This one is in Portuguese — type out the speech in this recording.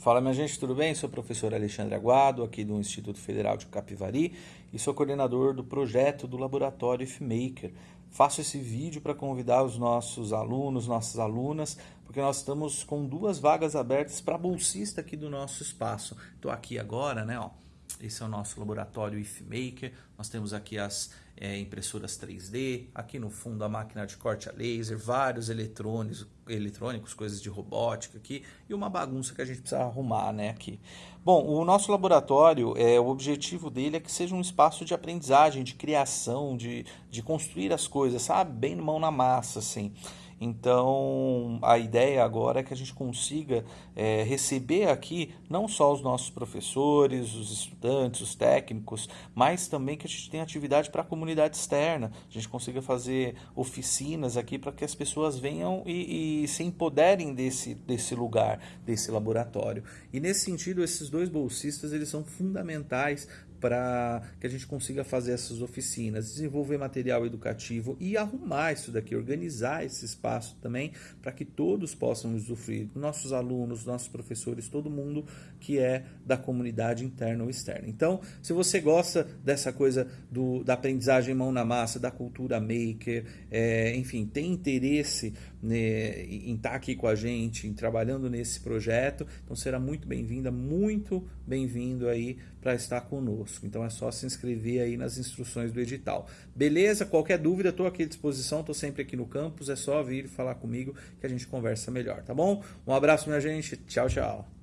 Fala minha gente, tudo bem? Sou o professor Alexandre Aguado, aqui do Instituto Federal de Capivari e sou coordenador do projeto do Laboratório IFMaker. Faço esse vídeo para convidar os nossos alunos, nossas alunas, porque nós estamos com duas vagas abertas para bolsista aqui do nosso espaço. Estou aqui agora, né, ó, esse é o nosso laboratório IFMaker. Nós temos aqui as é, impressoras 3D, aqui no fundo a máquina de corte a laser, vários eletrônicos, eletrônicos, coisas de robótica aqui e uma bagunça que a gente precisa arrumar, né, aqui. Bom, o nosso laboratório, é, o objetivo dele é que seja um espaço de aprendizagem, de criação, de, de construir as coisas, sabe? Bem mão na massa, assim. Então, a ideia agora é que a gente consiga é, receber aqui não só os nossos professores, os estudantes, os técnicos, mas também que a gente tenha atividade para a comunidade externa, a gente consiga fazer oficinas aqui para que as pessoas venham e, e se empoderem desse, desse lugar, desse laboratório. E nesse sentido, esses dois bolsistas eles são fundamentais para que a gente consiga fazer essas oficinas, desenvolver material educativo e arrumar isso daqui, organizar esse espaço também para que todos possam usufruir, nossos alunos, nossos professores, todo mundo que é da comunidade interna ou externa. Então, se você gosta dessa coisa do, da aprendizagem mão na massa, da cultura maker, é, enfim, tem interesse né, em estar aqui com a gente, em trabalhando nesse projeto, então será muito bem-vinda, muito bem-vindo aí para estar conosco. Então é só se inscrever aí nas instruções do edital. Beleza? Qualquer dúvida, estou aqui à disposição, estou sempre aqui no campus, é só vir falar comigo que a gente conversa melhor, tá bom? Um abraço, minha gente. Tchau, tchau.